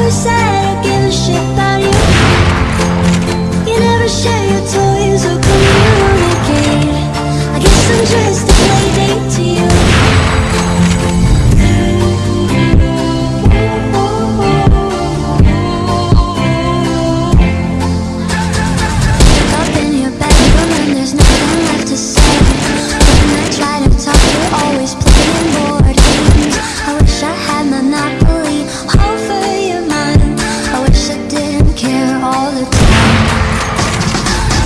never said I give a shit about you You never share your toys.